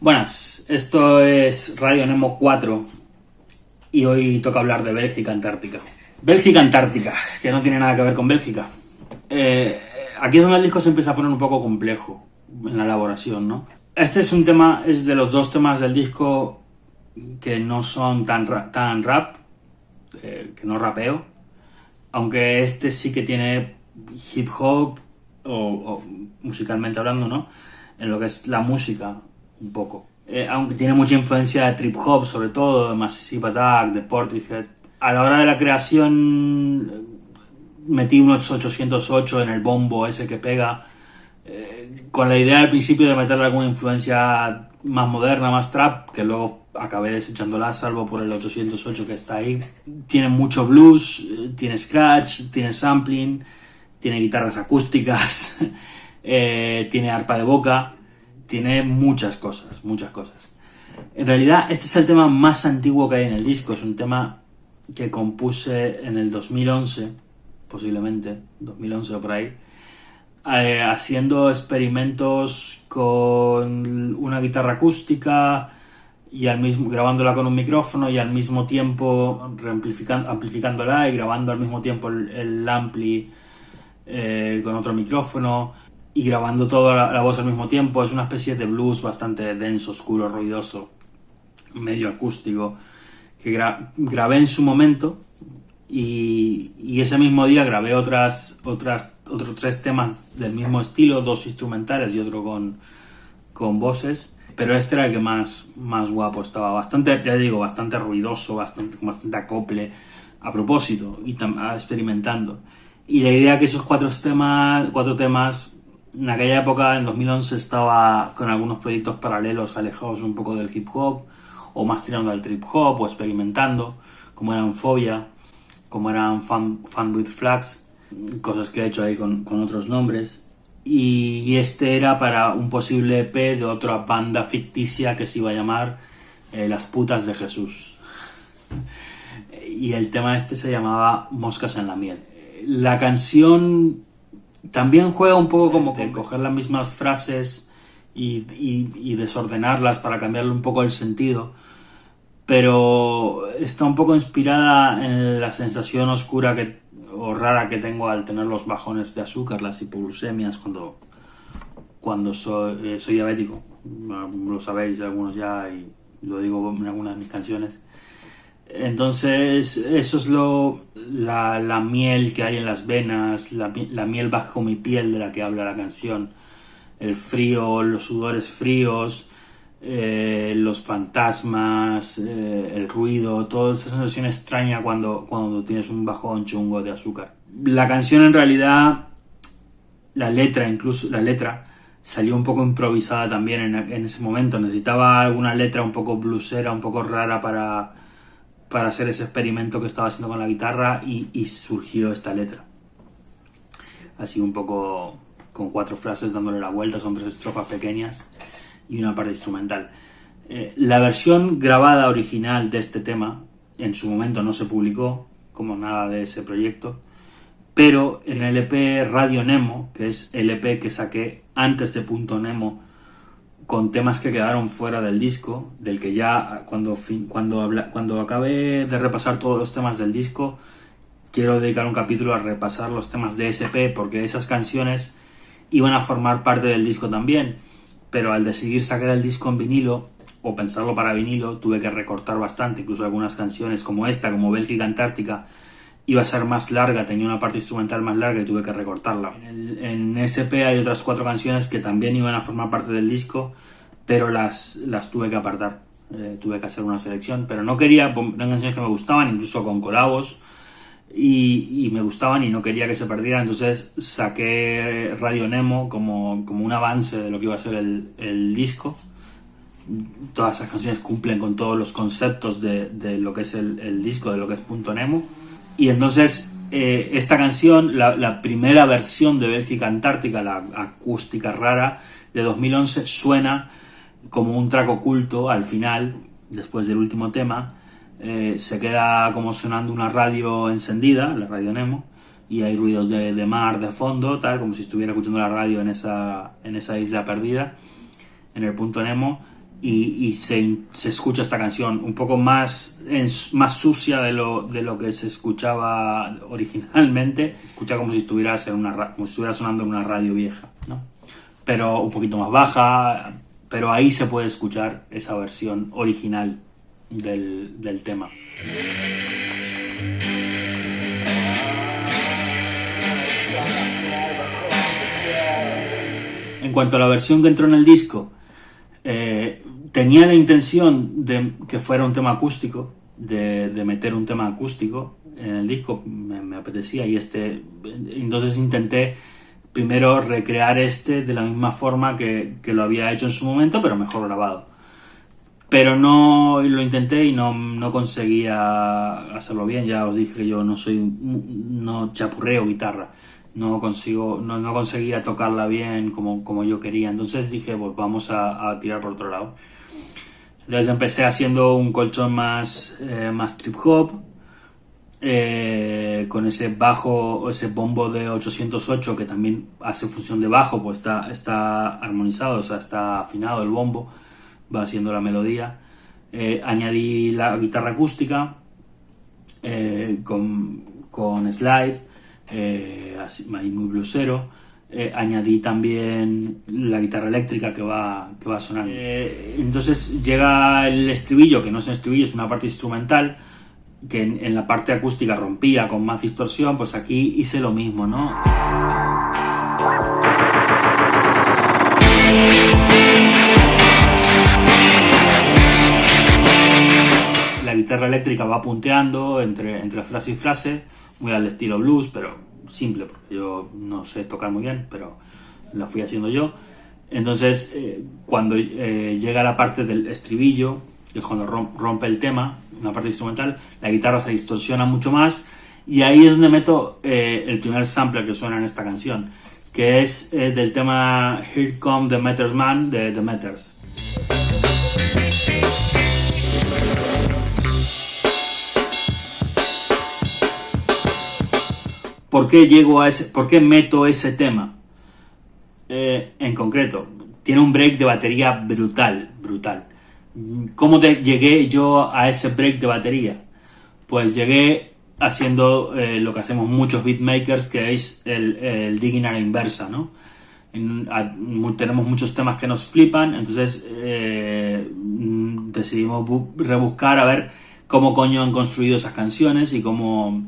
Buenas, esto es Radio Nemo 4 y hoy toca hablar de Bélgica Antártica. Bélgica Antártica, que no tiene nada que ver con Bélgica. Eh, aquí es donde el disco se empieza a poner un poco complejo en la elaboración, ¿no? Este es un tema, es de los dos temas del disco que no son tan, tan rap, eh, que no rapeo, aunque este sí que tiene hip hop, o musicalmente hablando, ¿no? En lo que es la música, un poco. Eh, aunque tiene mucha influencia de trip hop, sobre todo, de Massive Attack, de Portishead. A la hora de la creación metí unos 808 en el bombo ese que pega, eh, con la idea al principio de meterle alguna influencia más moderna, más trap, que luego acabé desechándola, salvo por el 808 que está ahí. Tiene mucho blues, eh, tiene scratch, tiene sampling, tiene guitarras acústicas, tiene arpa de boca tiene muchas cosas, muchas cosas. En realidad, este es el tema más antiguo que hay en el disco. Es un tema que compuse en el 2011, posiblemente, 2011 o por ahí, eh, haciendo experimentos con una guitarra acústica y al mismo grabándola con un micrófono y al mismo tiempo amplificándola y grabando al mismo tiempo el, ampli eh, con otro micrófono y grabando toda la, voz al mismo tiempo. Es una especie de blues bastante denso, oscuro, ruidoso, medio acústico, que grabé en su momento y, ese mismo día grabé otras, otras, otros tres temas del mismo estilo, dos instrumentales y otro con, con voces. Pero este era el que más, más guapo estaba, bastante, ya digo, bastante ruidoso, bastante, con bastante acople, a propósito, y experimentando. Y la idea que esos cuatro temas, cuatro temas en aquella época, en 2011, estaba con algunos proyectos paralelos alejados un poco del hip hop, o más tirando al trip hop, o experimentando, como eran Fobia, como eran Fan, with Flags, cosas que he hecho ahí con, otros nombres. Y, este era para un posible EP de otra banda ficticia que se iba a llamar eh, Las Putas de Jesús. y el tema este se llamaba Moscas en la Miel. La canción también juega un poco como de coger las mismas frases y, desordenarlas para cambiarle un poco el sentido, pero está un poco inspirada en la sensación oscura que, o rara que tengo al tener los bajones de azúcar, las hipoglucemias, cuando, cuando soy, eh, diabético. Lo sabéis algunos ya y lo digo en algunas de mis canciones. Entonces, eso es lo, la, miel que hay en las venas, la, miel bajo mi piel de la que habla la canción, el frío, los sudores fríos, eh, los fantasmas, eh, el ruido, toda esa sensación extraña cuando, cuando tienes un bajón chungo de azúcar. La canción en realidad, la letra incluso, la letra salió un poco improvisada también en, ese momento. Necesitaba alguna letra un poco blusera, un poco rara para para hacer ese experimento que estaba haciendo con la guitarra y, surgió esta letra. Así un poco con cuatro frases dándole la vuelta, son tres estrofas pequeñas y una parte instrumental. Eh, la versión grabada original de este tema en su momento no se publicó como nada de ese proyecto, pero en el EP Radio Nemo, que es el EP que saqué antes de Punto Nemo, con temas que quedaron fuera del disco, del que ya cuando, cuando, cuando acabe de repasar todos los temas del disco, quiero dedicar un capítulo a repasar los temas de SP, porque esas canciones iban a formar parte del disco también, pero al decidir sacar el disco en vinilo, o pensarlo para vinilo, tuve que recortar bastante, incluso algunas canciones como esta, como Bélgica Antártica, iba a ser más larga, tenía una parte instrumental más larga y tuve que recortarla. En, SP hay otras cuatro canciones que también iban a formar parte del disco, pero las, las tuve que apartar. Eh, tuve que hacer una selección, pero no quería, eran canciones que me gustaban, incluso con colabos, y, me gustaban y no quería que se perdieran, entonces saqué Radio Nemo como, como un avance de lo que iba a ser el, el disco. Todas esas canciones cumplen con todos los conceptos de, de lo que es el, el disco, de lo que es Punto Nemo y entonces eh, esta canción, la, primera versión de Bélgica Antártica, la acústica rara de 2011, suena como un track oculto al final, después del último tema, eh, se queda como sonando una radio encendida, la radio Nemo, y hay ruidos de, mar de fondo, tal, como si estuviera escuchando la radio en esa, en esa isla perdida, en el punto Nemo, y, se, escucha esta canción un poco más, más sucia de lo, de lo que se escuchaba originalmente, se escucha como si, estuviera en una, como si estuviera sonando en una radio vieja, ¿no? pero un poquito más baja, pero ahí se puede escuchar esa versión original del, del tema. En cuanto a la versión que entró en el disco, eh, tenía la intención de que fuera un tema acústico, de, meter un tema acústico en el disco, me, apetecía y este, entonces intenté primero recrear este de la misma forma que, que, lo había hecho en su momento, pero mejor grabado. Pero no lo intenté y no, no, conseguía hacerlo bien. Ya os dije que yo no soy, no chapurreo guitarra. No consigo, no, no conseguía tocarla bien como, como, yo quería. Entonces dije, pues vamos a, tirar por otro lado. Entonces empecé haciendo un colchón más, eh, más trip hop, eh, con ese bajo, ese bombo de 808 que también hace función de bajo, pues está, está armonizado, o sea, está afinado el bombo va haciendo la melodía. Eh, añadí la guitarra acústica eh, con, con, slide, eh, así, muy bluesero. añadí también la guitarra eléctrica que va, que va sonando. entonces llega el estribillo, que no es un estribillo, es una parte instrumental, que en, en la parte acústica rompía con más distorsión, pues aquí hice lo mismo, ¿no? Guitarra eléctrica va punteando entre, entre frase y frase, muy al estilo blues, pero simple, porque yo no sé tocar muy bien, pero la fui haciendo yo. Entonces, eh, cuando eh, llega la parte del estribillo, que es cuando rompe el tema, una parte instrumental, la guitarra se distorsiona mucho más y ahí es donde meto eh, el primer sample que suena en esta canción, que es del tema Here Come the Matters Man de The Matters. ¿Por qué llego a ese, por qué meto ese tema? Eh, en concreto, tiene un break de batería brutal, brutal. ¿Cómo llegué yo a ese break de batería? Pues llegué haciendo eh, lo que hacemos muchos beatmakers, que es el, digging a la inversa, ¿no? tenemos muchos temas que nos flipan, entonces eh, decidimos rebuscar a ver cómo coño han construido esas canciones y cómo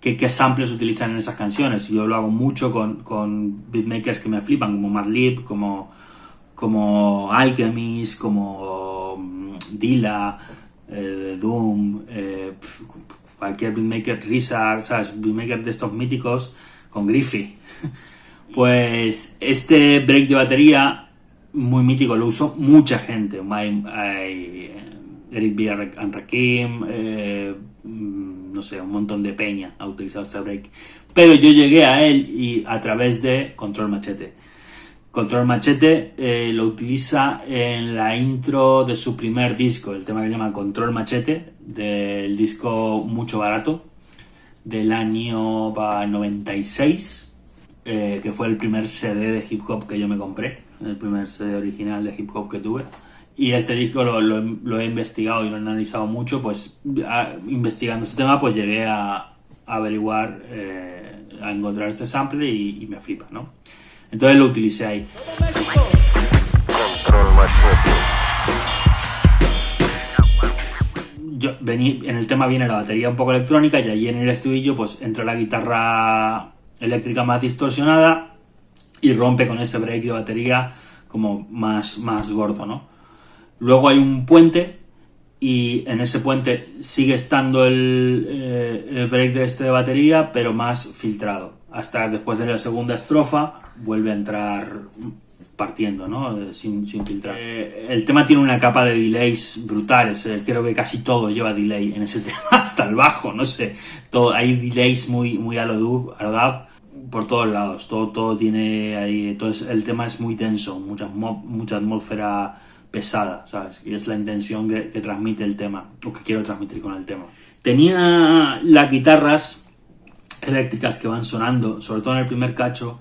qué, qué samples utilizan en esas canciones. Yo lo hago mucho con, con beatmakers que me flipan, como Madlib, como, como Alchemist, como mm, Dilla, eh, Doom, eh, cualquier beatmaker, Risa, ¿sabes? Beatmaker de estos míticos, con Griffey. Pues este break de batería, muy mítico, lo uso mucha gente. Hay, hay Eric B. and Rakim, eh, no sé, un montón de peña ha utilizado este break. Pero yo llegué a él y a través de Control Machete. Control Machete eh, lo utiliza en la intro de su primer disco, el tema que se llama Control Machete, del disco Mucho Barato, del año 96, eh, que fue el primer CD de hip hop que yo me compré, el primer CD original de hip hop que tuve. Y este disco lo, he investigado y lo he analizado mucho, pues investigando este tema, pues llegué a, averiguar, eh, a encontrar este sample y, me flipa, ¿no? Entonces lo utilicé ahí. Yo, en el tema viene la batería un poco electrónica y allí en el estribillo pues entra la guitarra eléctrica más distorsionada y rompe con ese break de batería como más, más gordo, ¿no? Luego hay un puente y en ese puente sigue estando el, eh, break de este de batería, pero más filtrado. Hasta después de la segunda estrofa vuelve a entrar partiendo, ¿no? Sin, filtrar. Eh, el tema tiene una capa de delays brutales. Eh, creo que casi todo lleva delay en ese tema, hasta el bajo, no sé. Todo, hay delays muy, muy a lo dub, por todos lados. Todo, todo tiene ahí. Entonces el tema es muy denso, mucha, mucha atmósfera pesada, ¿sabes? Y es la intención que, transmite el tema, o que quiero transmitir con el tema. Tenía las guitarras eléctricas que van sonando, sobre todo en el primer cacho,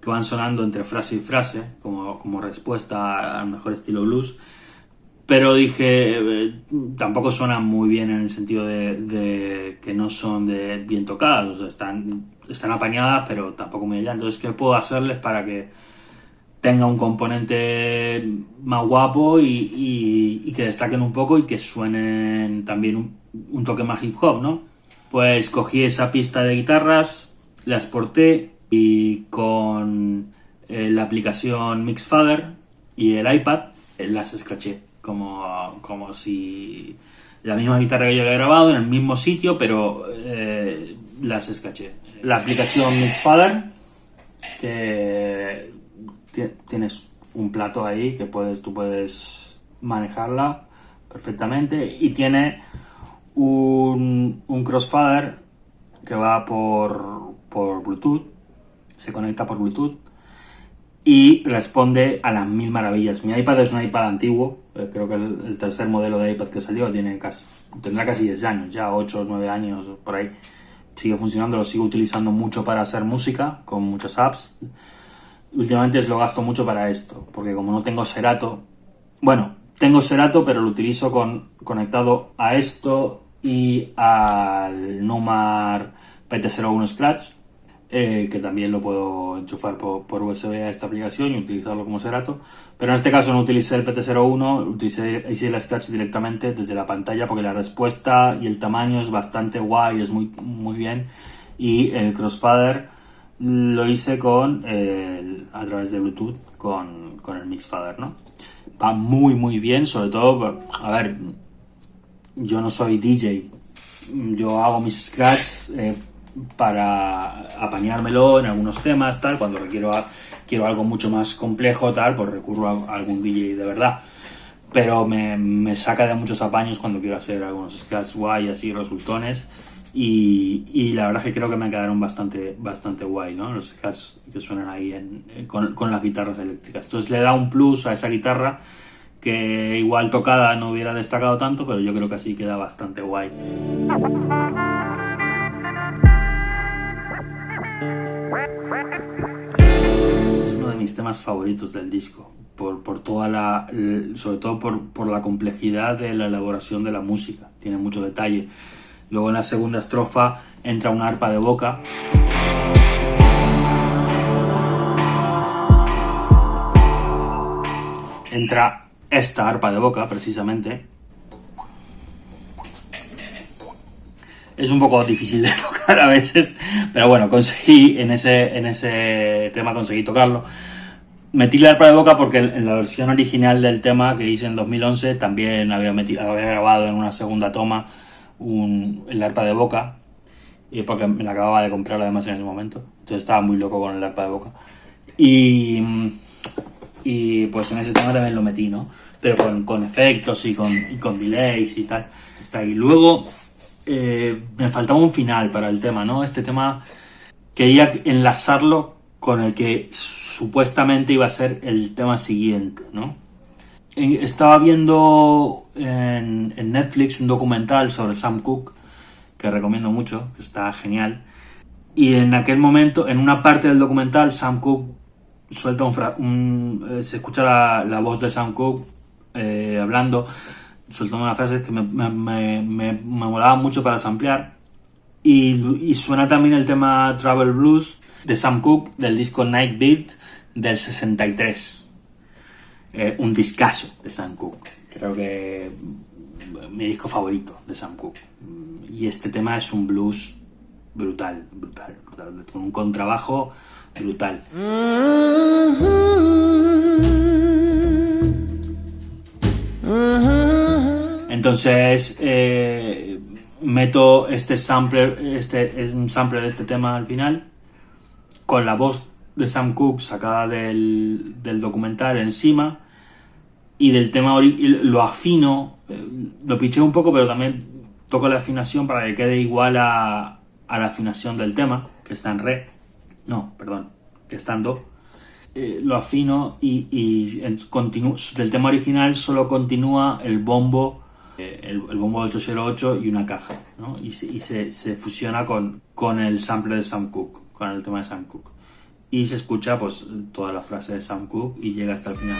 que van sonando entre frase y frase, como, como respuesta al mejor estilo blues. Pero dije, eh, tampoco suenan muy bien en el sentido de, que no son de bien tocadas, o sea, están, están apañadas, pero tampoco muy allá. Entonces, ¿qué puedo hacerles para que tenga un componente más guapo y, que destaquen un poco y que suenen también un, toque más hip hop, ¿no? Pues cogí esa pista de guitarras, la exporté y con eh, la aplicación Mixfather y el iPad eh, las escraché como, como si la misma guitarra que yo había grabado en el mismo sitio, pero eh, las escaché. La aplicación Mixfather, que tienes un plato ahí que puedes, tú puedes manejarla perfectamente y tiene un, un crossfader que va por, por Bluetooth, se conecta por Bluetooth y responde a las mil maravillas. Mi iPad es un iPad antiguo, eh, creo que el, tercer modelo de iPad que salió tiene casi, tendrá casi 10 años, ya 8 o 9 años por ahí. Sigue funcionando, lo sigo utilizando mucho para hacer música, con muchas apps. Últimamente lo gasto mucho para esto, porque como no tengo Serato, bueno, tengo Serato, pero lo utilizo con, conectado a esto y al Numar PT01 Scratch eh, que también lo puedo enchufar por, USB a esta aplicación y utilizarlo como Serato. Pero en este caso no utilicé el PT01, utilicé, hice el Scratch directamente desde la pantalla porque la respuesta y el tamaño es bastante guay, es muy, muy bien. Y el Crossfader lo hice con a través de Bluetooth con, con el Mixfader, ¿no? Va muy muy bien, sobre todo, a ver, yo no soy DJ, yo hago mis scratch eh, para apañármelo en algunos temas, tal, cuando requiero quiero algo mucho más complejo, tal, pues recurro a, algún DJ de verdad. Pero me, saca de muchos apaños cuando quiero hacer algunos scratch guay, así, resultones. Y, la verdad es que creo que me quedaron bastante, bastante guay, ¿no? Los scratch que suenan ahí con, con las guitarras eléctricas. Entonces le da un plus a esa guitarra que igual tocada no hubiera destacado tanto, pero yo creo que así queda bastante guay. mis temas favoritos del disco, por, por toda la, sobre todo por, por, la complejidad de la elaboración de la música, tiene mucho detalle. Luego en la segunda estrofa entra una arpa de boca. Entra esta arpa de boca, precisamente. Es un poco difícil de tocar a veces, pero bueno, conseguí en ese, en ese tema conseguí tocarlo. Metí la arpa de boca porque en la versión original del tema que hice en 2011 también había, metido, había grabado en una segunda toma un, el arpa de boca, y porque me la acababa de comprar además en ese momento, entonces estaba muy loco con el arpa de boca. Y, y pues en ese tema también lo metí, ¿no? Pero con, con efectos y con, y con delays y tal. Está ahí. Luego eh, me faltaba un final para el tema, ¿no? Este tema quería enlazarlo con el que supuestamente iba a ser el tema siguiente, ¿no? Estaba viendo en, Netflix un documental sobre Sam Cooke, que recomiendo mucho, que está genial. Y en aquel momento, en una parte del documental, Sam Cooke suelta un... Eh, se escucha la, voz de Sam Cooke eh, hablando, soltando una frase que me, me, me, molaba mucho para samplear. Y, y suena también el tema Travel Blues, de Sam Cooke del disco Night Beat del 63. Eh, un discazo de Sam Cooke. Creo que mi disco favorito de Sam Cooke. Y este tema es un blues brutal, brutal, brutal con un contrabajo brutal. Entonces eh, meto este sampler, este es un sampler de este tema al final con la voz de Sam Cooke sacada del, documental encima y del tema lo afino, eh, lo piché un poco, pero también toco la afinación para que quede igual a, la afinación del tema, que está en re, no, perdón, que está en do. eh, lo afino y, y del tema original solo continúa el bombo, eh, el, bombo 808 y una caja, ¿no? Y, se, se, fusiona con, con el sample de Sam Cooke, con el tema de Sam Cooke. Y se escucha pues toda la frase de Sam Cooke y llega hasta el final.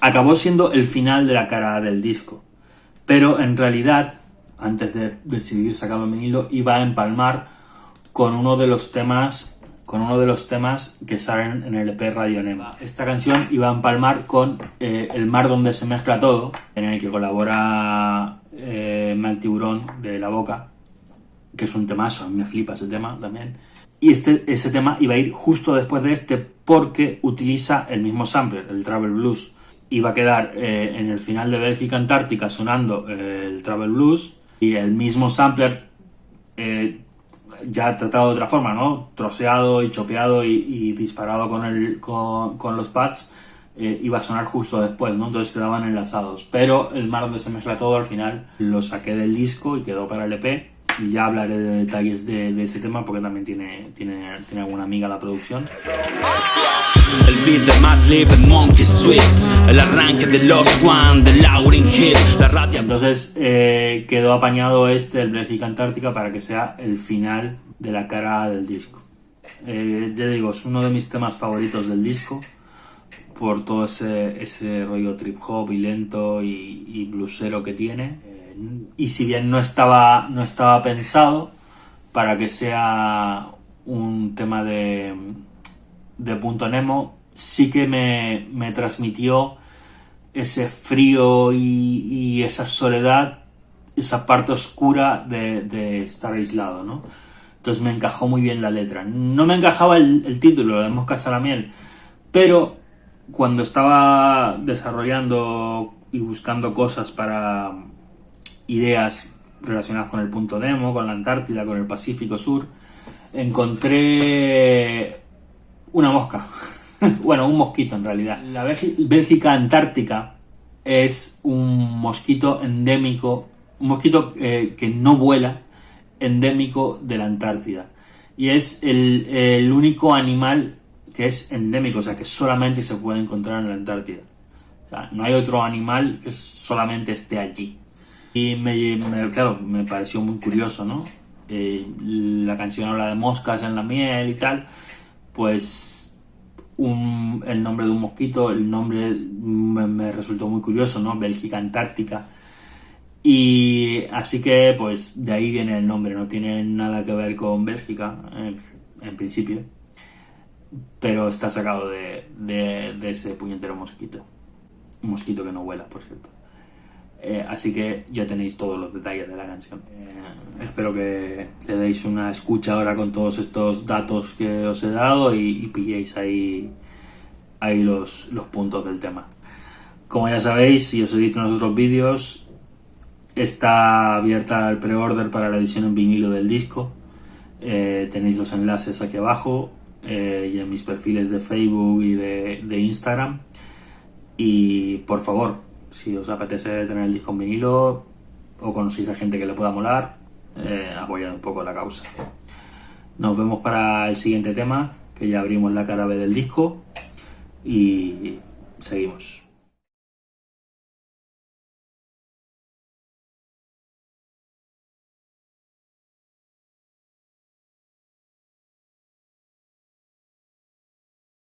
Acabó siendo el final de la cara del disco, pero en realidad, antes de decidir sacarlo en vinilo, iba a empalmar con uno de los temas con uno de los temas que salen en el EP Radio Nema. Esta canción iba a empalmar con eh, El mar donde se mezcla todo, en el que colabora eh, Tiburón de La Boca, que es un temazo, me flipa ese tema también. Y este, ese tema iba a ir justo después de este porque utiliza el mismo sampler, el Travel Blues. Iba a quedar eh, en el final de Bélgica Antártica sonando eh, el Travel Blues y el mismo sampler eh, ya tratado de otra forma, ¿no? Troceado y chopeado y, disparado con, los pads iba a sonar justo después, ¿no? Entonces quedaban enlazados. Pero el mar donde se mezcla todo al final lo saqué del disco y quedó para el EP y ya hablaré de detalles de, de este tema porque también tiene, tiene, tiene alguna amiga la producción. El beat de Madlib, el Monkey Sweet, el arranque de los One, de Lauren Hill, la. Entonces eh, quedó apañado este, el Bélgica Antártica, para que sea el final de la cara del disco. Eh, ya digo, es uno de mis temas favoritos del disco por todo ese, ese rollo trip hop y lento y, y bluesero que tiene y si bien no estaba, no estaba pensado para que sea un tema de, de punto Nemo, sí que me, me transmitió ese frío y, esa soledad, esa parte oscura de, estar aislado, ¿no? Entonces me encajó muy bien la letra. No me encajaba el, el título, de Moscas a la miel, pero cuando estaba desarrollando y buscando cosas para, ideas relacionadas con el punto demo, con la Antártida, con el Pacífico Sur, encontré una mosca. bueno, un mosquito en realidad. La Bélgica Antártica es un mosquito endémico, un mosquito eh, que no vuela, endémico de la Antártida. Y es el, el, único animal que es endémico, o sea, que solamente se puede encontrar en la Antártida. O sea, no hay otro animal que solamente esté allí. Y me, claro, me pareció muy curioso, ¿no? Eh, la canción habla de moscas en la miel y tal, pues el nombre de un mosquito, el nombre me, resultó muy curioso, ¿no? Bélgica Antártica. Y así que, pues, de ahí viene el nombre, no tiene nada que ver con Bélgica, en, principio, pero está sacado de, de ese puñetero mosquito. Un mosquito que no vuela, por cierto. Eh, así que ya tenéis todos los detalles de la canción. Eh, espero que le deis una escucha ahora con todos estos datos que os he dado y, pilléis ahí, ahí los, los, puntos del tema. Como ya sabéis, si os he dicho en los otros vídeos, está abierta el pre-order para la edición en vinilo del disco. Eh, tenéis los enlaces aquí abajo y en mis perfiles de Facebook y de, de Instagram. Y por favor, si os apetece tener el disco en vinilo o conocéis a gente que le pueda molar, eh, apoyad un poco la causa. Nos vemos para el siguiente tema, que ya abrimos la cara B del disco y seguimos.